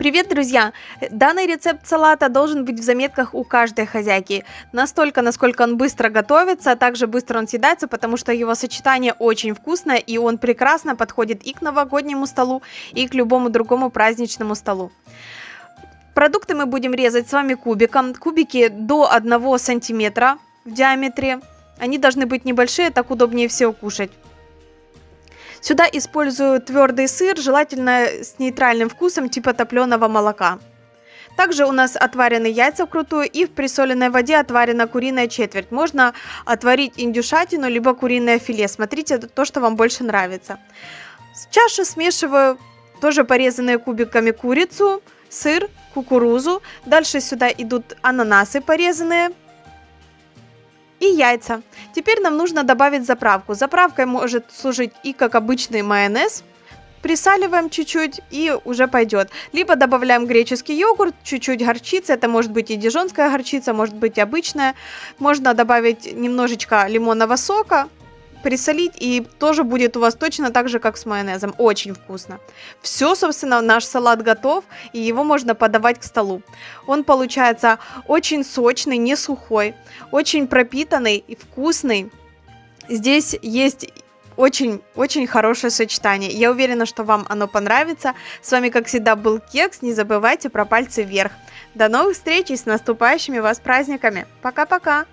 Привет, друзья! Данный рецепт салата должен быть в заметках у каждой хозяйки. Настолько, насколько он быстро готовится, а также быстро он съедается, потому что его сочетание очень вкусное, и он прекрасно подходит и к новогоднему столу, и к любому другому праздничному столу. Продукты мы будем резать с вами кубиком. Кубики до 1 сантиметра в диаметре. Они должны быть небольшие, так удобнее всего кушать. Сюда использую твердый сыр, желательно с нейтральным вкусом типа топленого молока. Также у нас отварены яйца вкрутую и в присоленной воде отварена куриная четверть. Можно отварить индюшатину, либо куриное филе. Смотрите, то, что вам больше нравится. В чаше смешиваю тоже порезанные кубиками курицу, сыр, кукурузу. Дальше сюда идут ананасы порезанные, и яйца. Теперь нам нужно добавить заправку. Заправкой может служить и как обычный майонез, присаливаем чуть-чуть и уже пойдет. Либо добавляем греческий йогурт, чуть-чуть горчицы, это может быть и дижонская горчица, может быть обычная. Можно добавить немножечко лимонного сока, присолить, и тоже будет у вас точно так же, как с майонезом. Очень вкусно. Все, собственно, наш салат готов, и его можно подавать к столу. Он получается очень сочный, не сухой, очень пропитанный и вкусный. Здесь есть очень-очень хорошее сочетание. Я уверена, что вам оно понравится. С вами, как всегда, был Кекс. Не забывайте про пальцы вверх. До новых встреч и с наступающими вас праздниками. Пока-пока!